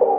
O